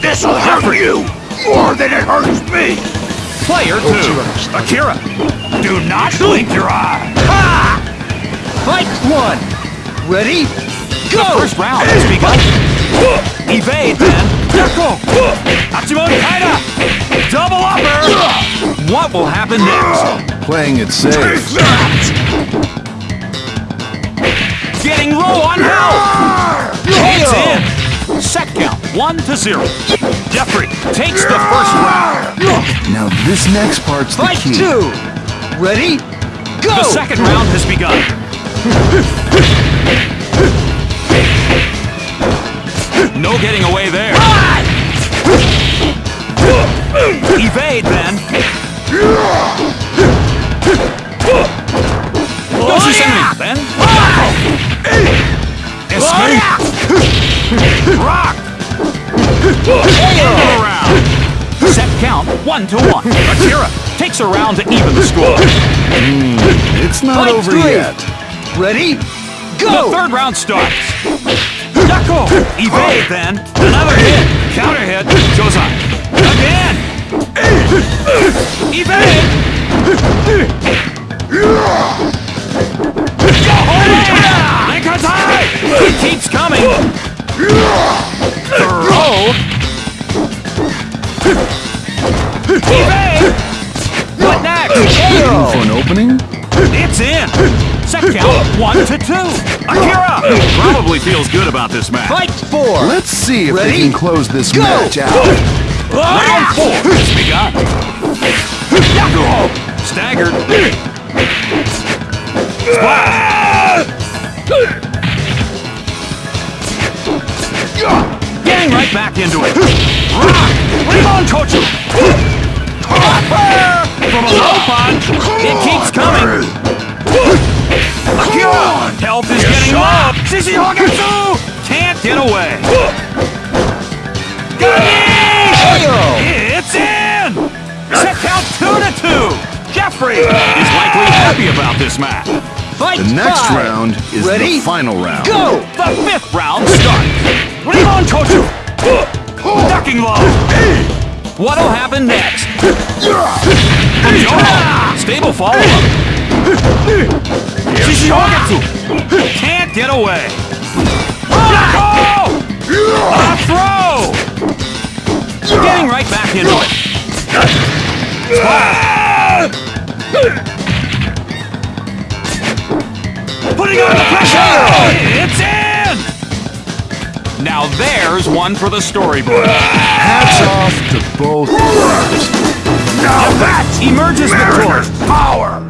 Jeffry. you more than it hurts me. Player two, Akira. Do not blink your eye. Fight one. Ready? The Go! first round has begun. Evade then. Yako. Hachiman Kaida. Double upper. What will happen next? Playing it safe. One to zero. Jeffry takes the first round. Now this next part's the Fight key. two. Ready? Go! The second round has begun. No getting away there. Evade then. Yoshizumi then. Escape. Oh, Rock. End of the round. Set count one to one. Akira takes a round to even the score. Hmm, it's not Fight over three. yet. Ready? Go! The third round starts. Yako! Evade then. Another hit. Counter for an opening? It's in! Set count one to two! Akira! Probably feels good about this match. Fight four. Let's see if Ready? they can close this Go! match out. Round four has begun. Yakuo! Staggered. Splash! Getting right back into it. Rock! Rimon Kochu! It keeps coming. Akira! Health is getting low. Shishi Hogetsu! Can't get away. It's in! Set count two to two! Jeffry is likely happy about this match. Fight The next five. round is Ready? the final round. Go! The fifth round starts. Rimon Kochu! Ducking low. What'll happen next? Yo! Ah! Stable follow-up. Shishihogetsu! Can't get away. Yako! A throw! Getting right back into it. Putting on the pressure! It's in! Now there's one for the storyboard. Hats off to both. Now that emerges victorious. Power.